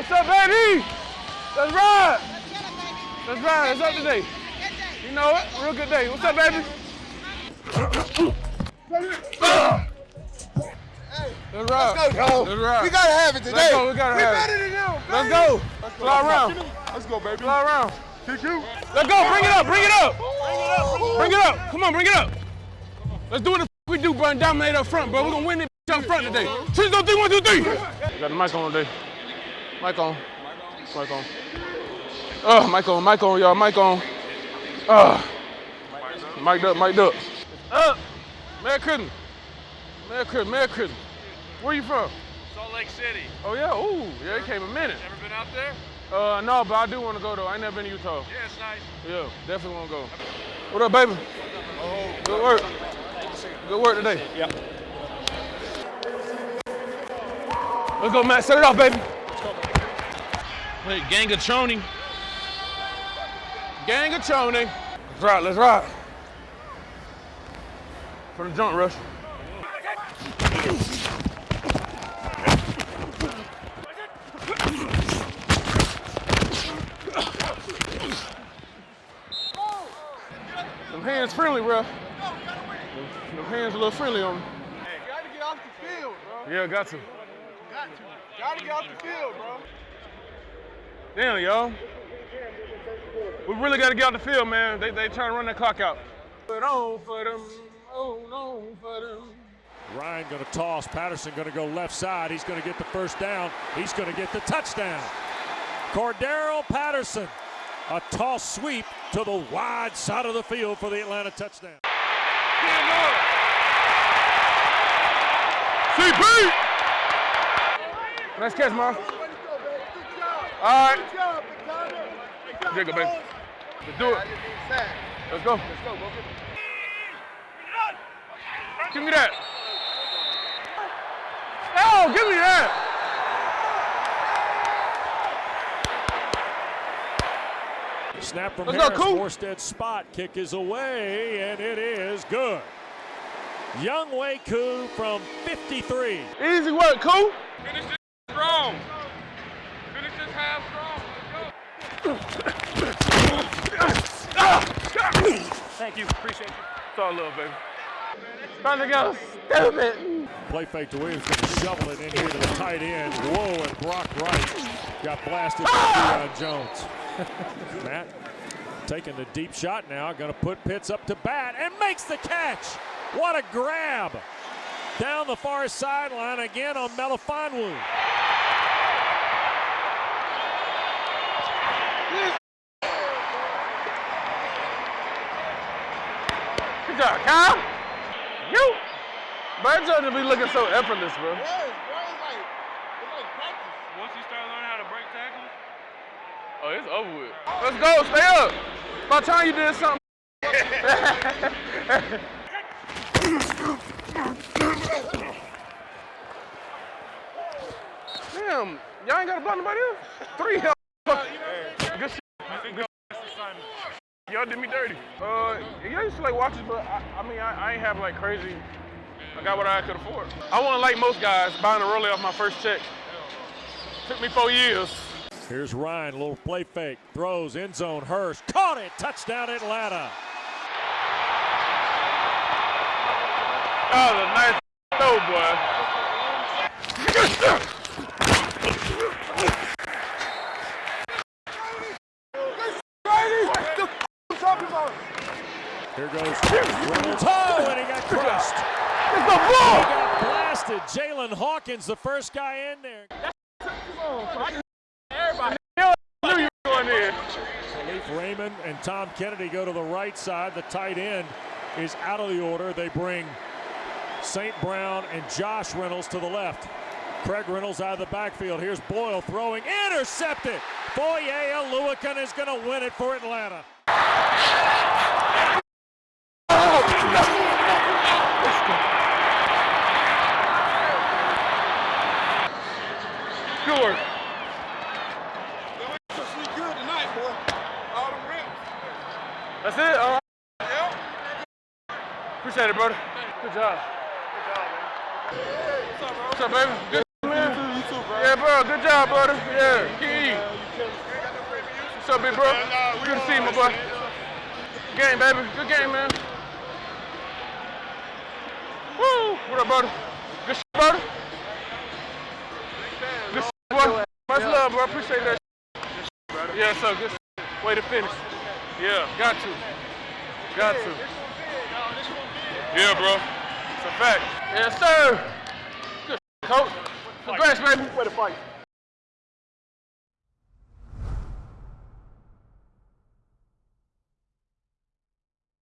What's up, baby? Let's ride. Let's ride. It's up today. You know it. Real good day. What's up, baby? Let's ride. Let's go, Let's ride. We gotta have it today. Let's go. We gotta we have better it. than them. Let's baby. go. Let's go. Fly around. Let's go, baby. Fly around. Kick you. Let's go. Bring it up. Bring it up. Bring it up. Come on. Bring it up. Let's do what the f- we do, bro. And dominate up front, bro. We're gonna win this bitch up front today. Three, two, three, one, two, three. Got the mic on today. Mic on. Mic on. Oh, mic on. Mic on, y'all. Mic on. Uh, mic'd up. Mic'd up. Up. Merry Christmas. Merry Christmas. Merry Christmas. Where you from? Salt Lake City. Oh yeah. Ooh. Yeah. It came a minute. Ever been out there? Uh, no, but I do want to go though. I ain't never been to Utah. Yeah, it's nice. Yeah, definitely want to go. What up, baby? Oh, Good work. Good work today. Yeah. Let's go, Matt. Set it off, baby. Wait, gang of Choney. Gang of Choney. Let's ride. Let's ride. For the jump rush. Them hands friendly, bro. Them hands a little friendly on me. You gotta get off the field, bro. Yeah, got to. Got to. Gotta get off the field, bro. Damn, y'all. We really got to get out the field, man. They they trying to run that clock out. Put on for them. Oh, no, for them. Ryan going to toss. Patterson going to go left side. He's going to get the first down. He's going to get the touchdown. Cordarrelle Patterson. A toss sweep to the wide side of the field for the Atlanta touchdown. CP! Nice catch, Mar. Way to go, baby. Good job. All right. Good job, Big Conner. Good job, Jacob, baby. Let's do it. I just need sack. Let's go. Let's go, go. Give me that. Oh, give me that. Snap from Let's go, Harris. Coop. Morstead's spot kick is away, and it is good. Younghoe Koo from 53. Easy work, cool. Finish this strong. Finish this half strong. Thank you. Appreciate you. It's all love, baby. Trying to go stupid. Play fake to Williams, going to shovel it in here to the tight end. Whoa, and Brock Wright got blasted by Deion Jones. Matt taking the deep shot now, going to put Pitts up to bat and makes the catch. What a grab! Down the far sideline again on Melifonwu. Good job, Kyle. You. Bird Jordan be looking so effortless, bro. Yes, bro. It's like, it's like practice. Once you start learning how to break tackles, Oh, it's over with. Let's go. Stay up. By the time you did something. Damn, y'all ain't got to block nobody else. Three hell. Good shit. Good shit. Y'all did me dirty. Uh, yeah, I used to like watch it, but I, I mean, I, I ain't have like crazy. I got what I could afford. I wasn't like most guys buying a rollie off my first check. Took me four years. Here's Ryan, A little play fake, throws end zone. Hurst caught it, touchdown Atlanta. That was a nice throw, boy. Here goes. Oh, and he got crushed. It's the He got blasted. Jaylinn Hawkins, the first guy in there. knew you were going in. Kalif Raymond and Tom Kennedy go to the right side. The tight end is out of the order. They bring St. Brown and Josh Reynolds to the left. Craig Reynolds out of the backfield. Here's Boyle throwing, intercepted. Foye Oluokun is going to win it for Atlanta. Good work. We good tonight, boy. All them rims. That's it. All right. Yep. Appreciate it, brother. Good job. What's up, bro? What's up, baby? Good, man. You too, bro. Yeah, bro. Good job, brother. Yeah, Key. Up, big bro? Good to see you, my boy. Game, baby. Good game, man. Woo! What up, brother? Good shit, brother. Good shit, boy. Much love, bro. Appreciate that. shit. Yeah, so good. Way to finish. Yeah, got to. Got to. Yeah, bro. It's a fact. Yes, sir. Good coach. Congrats, baby. Way to fight.